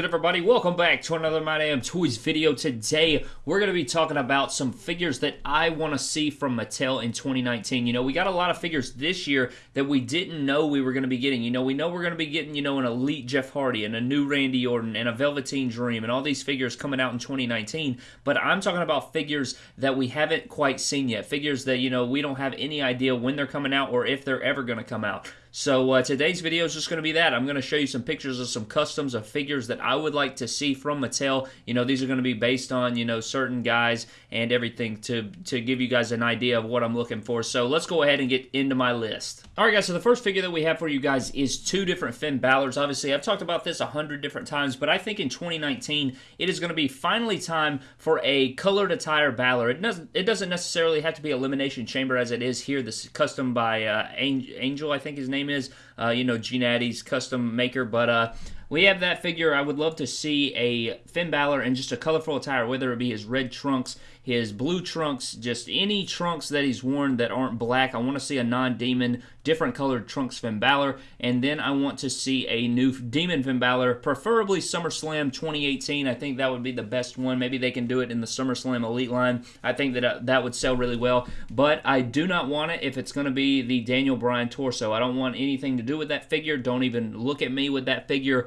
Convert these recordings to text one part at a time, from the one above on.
good, everybody? Welcome back to another My Damn Toys video. Today, we're going to be talking about some figures that I want to see from Mattel in 2019. You know, we got a lot of figures this year that we didn't know we were going to be getting. You know, we know we're going to be getting, you know, an Elite Jeff Hardy and a new Randy Orton and a Velveteen Dream and all these figures coming out in 2019. But I'm talking about figures that we haven't quite seen yet. Figures that, you know, we don't have any idea when they're coming out or if they're ever going to come out. So uh, today's video is just going to be that. I'm going to show you some pictures of some customs of figures that I would like to see from Mattel. You know, these are going to be based on, you know, certain guys and everything to, to give you guys an idea of what I'm looking for. So let's go ahead and get into my list. All right, guys, so the first figure that we have for you guys is two different Finn Balor's. Obviously, I've talked about this a hundred different times, but I think in 2019, it is going to be finally time for a colored attire Balor. It doesn't, it doesn't necessarily have to be Elimination Chamber as it is here. This custom by uh, Angel, I think his name name is. Uh, you know, G custom maker, but uh, we have that figure. I would love to see a Finn Balor in just a colorful attire, whether it be his red trunks, his blue trunks, just any trunks that he's worn that aren't black. I want to see a non-demon, different colored trunks Finn Balor, and then I want to see a new demon Finn Balor, preferably SummerSlam 2018. I think that would be the best one. Maybe they can do it in the SummerSlam Elite line. I think that uh, that would sell really well, but I do not want it if it's going to be the Daniel Bryan torso. I don't want anything to do with that figure. Don't even look at me with that figure.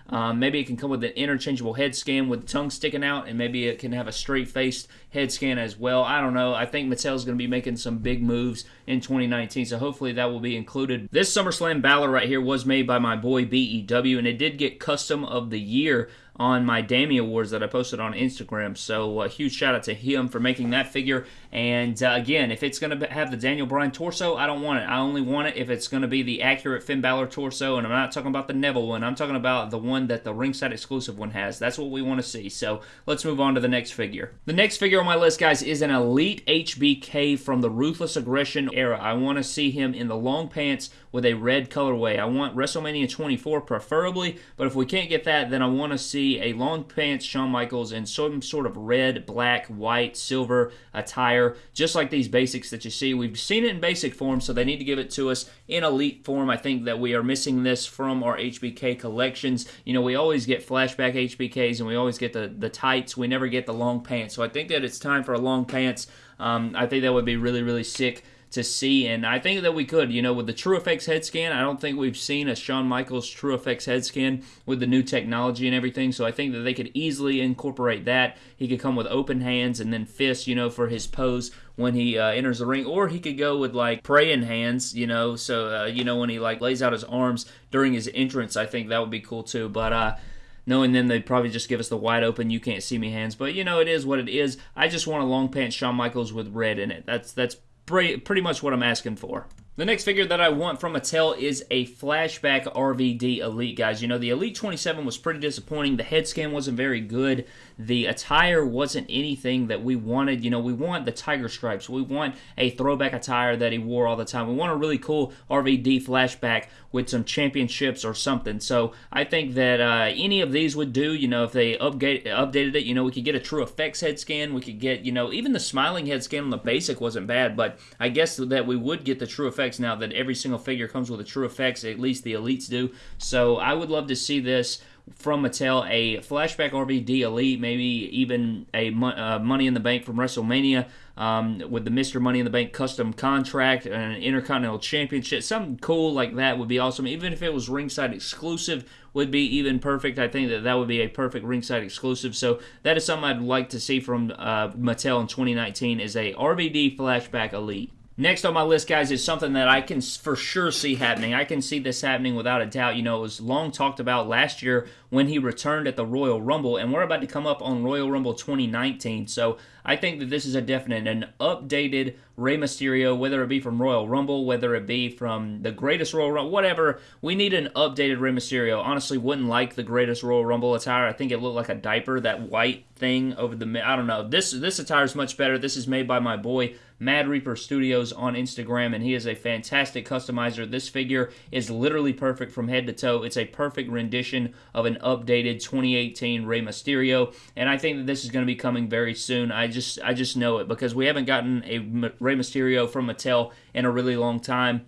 Um, maybe it can come with an interchangeable head scan with tongue sticking out, and maybe it can have a straight-faced head scan as well. I don't know. I think Mattel's going to be making some big moves in 2019, so hopefully that will be included. This SummerSlam Balor right here was made by my boy BEW, and it did get Custom of the Year on my Dammy Awards that I posted on Instagram. So a huge shout out to him for making that figure. And uh, again, if it's going to have the Daniel Bryan torso, I don't want it. I only want it if it's going to be the accurate Finn Balor torso. And I'm not talking about the Neville one. I'm talking about the one that the ringside exclusive one has. That's what we want to see. So let's move on to the next figure. The next figure on my list, guys, is an Elite HBK from the Ruthless Aggression era. I want to see him in the long pants with a red colorway. I want WrestleMania 24 preferably, but if we can't get that, then I want to see a long pants Shawn Michaels in some sort of red, black, white, silver attire, just like these basics that you see. We've seen it in basic form, so they need to give it to us in elite form. I think that we are missing this from our HBK collections. You know, we always get flashback HBKs and we always get the, the tights. We never get the long pants. So I think that it's time for a long pants. Um, I think that would be really, really sick to see. And I think that we could, you know, with the TrueFX head scan, I don't think we've seen a Shawn Michaels TrueFX head scan with the new technology and everything. So I think that they could easily incorporate that. He could come with open hands and then fists, you know, for his pose when he uh, enters the ring, or he could go with like praying hands, you know. So uh, you know when he like lays out his arms during his entrance, I think that would be cool too. But uh, knowing then they'd probably just give us the wide open you can't see me hands but you know it is what it is i just want a long pants shawn michaels with red in it that's that's pretty much what I'm asking for. The next figure that I want from Mattel is a flashback RVD Elite, guys. You know, the Elite 27 was pretty disappointing. The head scan wasn't very good. The attire wasn't anything that we wanted. You know, we want the tiger stripes. We want a throwback attire that he wore all the time. We want a really cool RVD flashback with some championships or something. So I think that uh, any of these would do. You know, if they update, updated it, you know, we could get a TrueFX head scan. We could get, you know, even the smiling head scan on the basic wasn't bad, but I guess that we would get the TrueFX now that every single figure comes with a TrueFX, At least the elites do. So I would love to see this from Mattel, a flashback RVD Elite, maybe even a uh, Money in the Bank from WrestleMania um, with the Mr. Money in the Bank custom contract and an Intercontinental Championship. Something cool like that would be awesome. Even if it was ringside exclusive, would be even perfect. I think that that would be a perfect ringside exclusive. So that is something I'd like to see from uh, Mattel in 2019 is a RVD flashback Elite. Next on my list, guys, is something that I can for sure see happening. I can see this happening without a doubt. You know, it was long talked about last year when he returned at the Royal Rumble, and we're about to come up on Royal Rumble 2019. So I think that this is a definite, an updated Rey Mysterio, whether it be from Royal Rumble, whether it be from the Greatest Royal Rumble, whatever. We need an updated Rey Mysterio. Honestly, wouldn't like the Greatest Royal Rumble attire. I think it looked like a diaper, that white thing over the. I don't know. This this attire is much better. This is made by my boy Mad Reaper Studios on Instagram, and he is a fantastic customizer. This figure is literally perfect from head to toe. It's a perfect rendition of an updated 2018 Rey Mysterio, and I think that this is going to be coming very soon. I just I just know it because we haven't gotten a Rey Mysterio from Mattel in a really long time.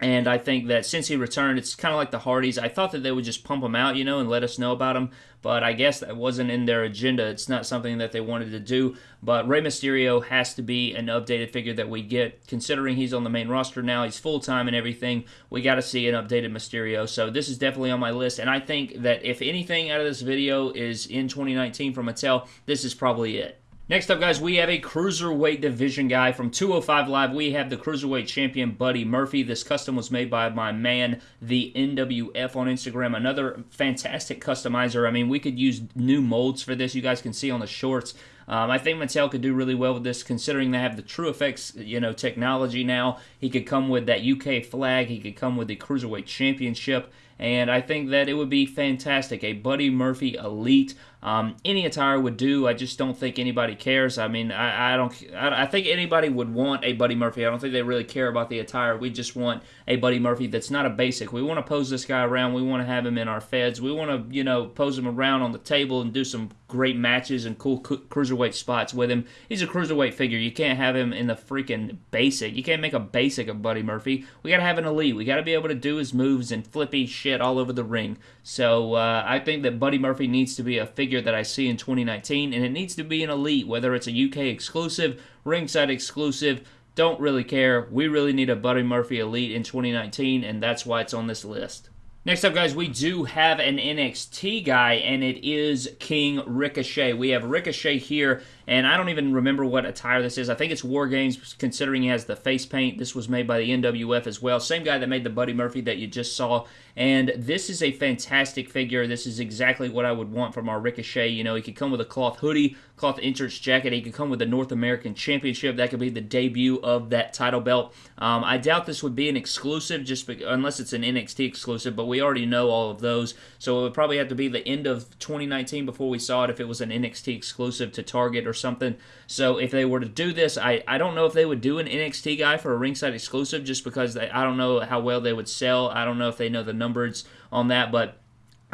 And I think that since he returned, it's kind of like the Hardys. I thought that they would just pump him out, you know, and let us know about him. But I guess that wasn't in their agenda. It's not something that they wanted to do. But Rey Mysterio has to be an updated figure that we get, considering he's on the main roster now. He's full time and everything. We got to see an updated Mysterio. So this is definitely on my list. And I think that if anything out of this video is in 2019 from Mattel, this is probably it. Next up, guys, we have a Cruiserweight Division guy from 205 Live. We have the Cruiserweight Champion, Buddy Murphy. This custom was made by my man, the NWF on Instagram. Another fantastic customizer. I mean, we could use new molds for this. You guys can see on the shorts. Um, I think Mattel could do really well with this, considering they have the TrueFX, you know, technology now. He could come with that UK flag. He could come with the Cruiserweight Championship and I think that it would be fantastic. A Buddy Murphy Elite. Um, any attire would do. I just don't think anybody cares. I mean, I, I don't. I, I, think anybody would want a Buddy Murphy. I don't think they really care about the attire. We just want a Buddy Murphy that's not a basic. We want to pose this guy around. We want to have him in our feds. We want to, you know, pose him around on the table and do some great matches and cool cruiserweight spots with him. He's a cruiserweight figure. You can't have him in the freaking basic. You can't make a basic of Buddy Murphy. We got to have an elite. We got to be able to do his moves and flippy shit all over the ring. So uh, I think that Buddy Murphy needs to be a figure that I see in 2019, and it needs to be an elite, whether it's a UK exclusive, ringside exclusive. Don't really care. We really need a Buddy Murphy elite in 2019, and that's why it's on this list. Next up, guys, we do have an NXT guy, and it is King Ricochet. We have Ricochet here, and I don't even remember what attire this is. I think it's War Games, considering he has the face paint. This was made by the NWF as well. Same guy that made the Buddy Murphy that you just saw. And this is a fantastic figure. This is exactly what I would want from our Ricochet. You know, he could come with a cloth hoodie, cloth entrance jacket. He could come with the North American Championship. That could be the debut of that title belt. Um, I doubt this would be an exclusive, just be, unless it's an NXT exclusive, but we already know all of those. So it would probably have to be the end of 2019 before we saw it if it was an NXT exclusive to Target or something. So if they were to do this, I, I don't know if they would do an NXT guy for a ringside exclusive just because they, I don't know how well they would sell. I don't know if they know the numbers on that, but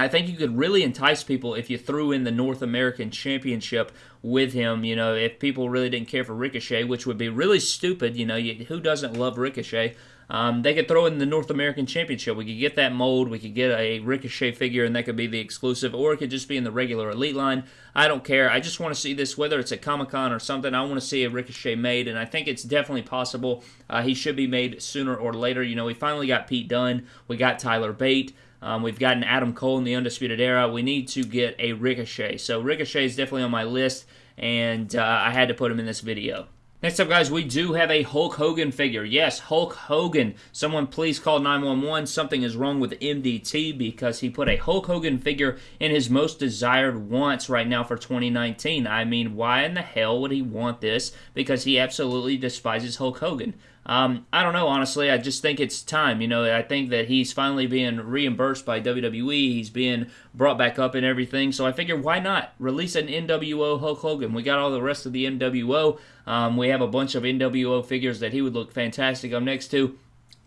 I think you could really entice people if you threw in the North American Championship with him. You know, if people really didn't care for Ricochet, which would be really stupid. You know, you, who doesn't love Ricochet? Um, they could throw in the North American Championship. We could get that mold. We could get a Ricochet figure, and that could be the exclusive, or it could just be in the regular Elite line. I don't care. I just want to see this, whether it's a Comic Con or something. I want to see a Ricochet made, and I think it's definitely possible. Uh, he should be made sooner or later. You know, we finally got Pete Dunne. We got Tyler Bate. Um, we've gotten Adam Cole in the Undisputed Era. We need to get a Ricochet. So Ricochet is definitely on my list, and uh, I had to put him in this video. Next up, guys, we do have a Hulk Hogan figure. Yes, Hulk Hogan. Someone please call 911. Something is wrong with MDT because he put a Hulk Hogan figure in his most desired wants right now for 2019. I mean, why in the hell would he want this? Because he absolutely despises Hulk Hogan. Um, I don't know, honestly. I just think it's time. You know, I think that he's finally being reimbursed by WWE. He's being brought back up and everything. So I figure, why not release an NWO Hulk Hogan? We got all the rest of the NWO. Um, we have a bunch of NWO figures that he would look fantastic up next to.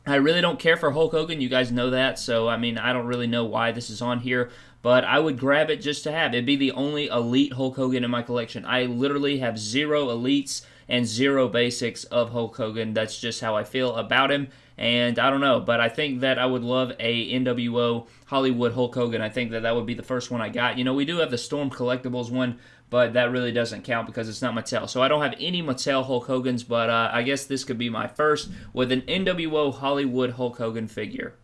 I really don't care for Hulk Hogan. You guys know that. So, I mean, I don't really know why this is on here but I would grab it just to have. It'd be the only elite Hulk Hogan in my collection. I literally have zero elites and zero basics of Hulk Hogan. That's just how I feel about him. And I don't know, but I think that I would love a NWO Hollywood Hulk Hogan. I think that that would be the first one I got. You know, we do have the Storm Collectibles one, but that really doesn't count because it's not Mattel. So I don't have any Mattel Hulk Hogan's, but uh, I guess this could be my first with an NWO Hollywood Hulk Hogan figure.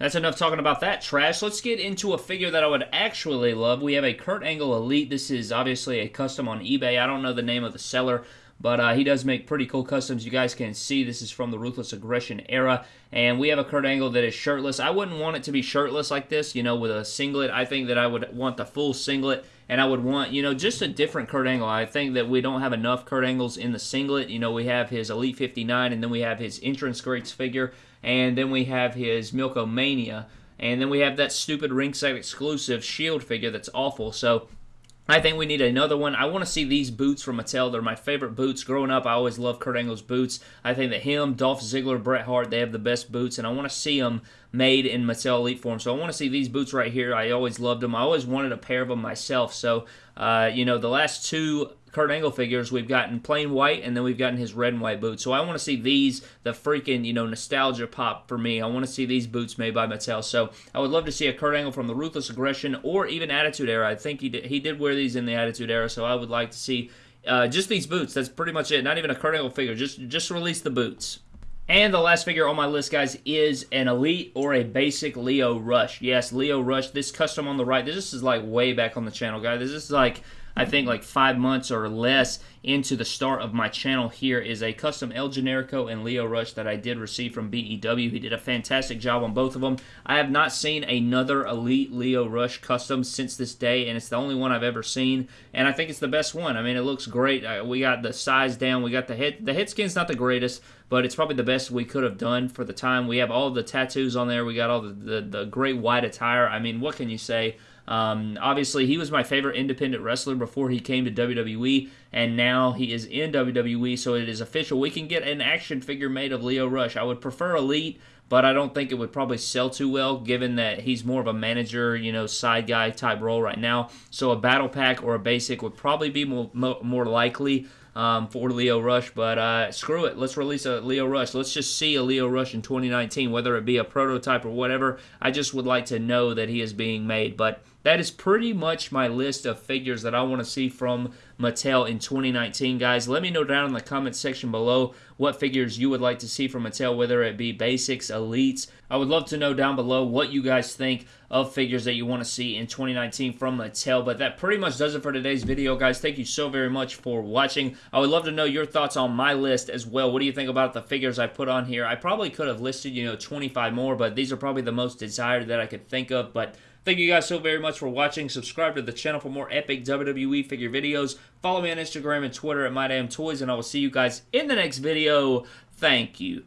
That's enough talking about that trash. Let's get into a figure that I would actually love. We have a Kurt Angle Elite. This is obviously a custom on eBay. I don't know the name of the seller, but uh, he does make pretty cool customs. You guys can see this is from the Ruthless Aggression era. And we have a Kurt Angle that is shirtless. I wouldn't want it to be shirtless like this, you know, with a singlet. I think that I would want the full singlet. And I would want, you know, just a different Kurt Angle. I think that we don't have enough Kurt Angles in the singlet. You know, we have his Elite 59, and then we have his Entrance Greats figure, and then we have his Milk-O-Mania. And then we have that stupid ringside exclusive Shield figure that's awful. So I think we need another one. I want to see these boots from Mattel. They're my favorite boots. Growing up, I always loved Kurt Angle's boots. I think that him, Dolph Ziggler, Bret Hart, they have the best boots, and I want to see them made in Mattel Elite form. So I want to see these boots right here. I always loved them. I always wanted a pair of them myself. So, uh, you know, the last two Kurt Angle figures, we've gotten plain white, and then we've gotten his red and white boots. So I want to see these, the freaking, you know, nostalgia pop for me. I want to see these boots made by Mattel. So I would love to see a Kurt Angle from the Ruthless Aggression or even Attitude Era. I think he did, he did wear these in the Attitude Era, so I would like to see uh, just these boots. That's pretty much it. Not even a Kurt Angle figure. Just just release the boots. And the last figure on my list, guys, is an Elite or a basic Lio Rush. Yes, Lio Rush. This custom on the right, this is like way back on the channel, guys. This is like I think like five months or less into the start of my channel here is a custom El Generico and Lio Rush that I did receive from BEW. He did a fantastic job on both of them. I have not seen another Elite Lio Rush custom since this day, and it's the only one I've ever seen, and I think it's the best one. I mean, it looks great. Uh, we got the size down. We got the head. The head skin's not the greatest, but it's probably the best we could have done for the time. We have all the tattoos on there. We got all the, the, the great white attire. I mean, what can you say? Um, obviously, he was my favorite independent wrestler before he came to WWE, and now he is in WWE, so it is official. We can get an action figure made of Lio Rush. I would prefer Elite, but I don't think it would probably sell too well, given that he's more of a manager, you know, side guy type role right now. So a battle pack or a basic would probably be more, more likely um, for Lio Rush. But uh, screw it. Let's release a Lio Rush. Let's just see a Lio Rush in 2019, whether it be a prototype or whatever. I just would like to know that he is being made. But that is pretty much my list of figures that I want to see from Mattel in 2019, guys. Let me know down in the comment section below what figures you would like to see from Mattel, whether it be basics, elites. I would love to know down below what you guys think of figures that you want to see in 2019 from Mattel. But that pretty much does it for today's video, guys. Thank you so very much for watching. I would love to know your thoughts on my list as well. What do you think about the figures I put on here? I probably could have listed, you know, 25 more, but these are probably the most desired that I could think of. But Thank you guys so very much for watching. Subscribe to the channel for more epic WWE figure videos. Follow me on Instagram and Twitter at MyDamnToys, and I will see you guys in the next video. Thank you.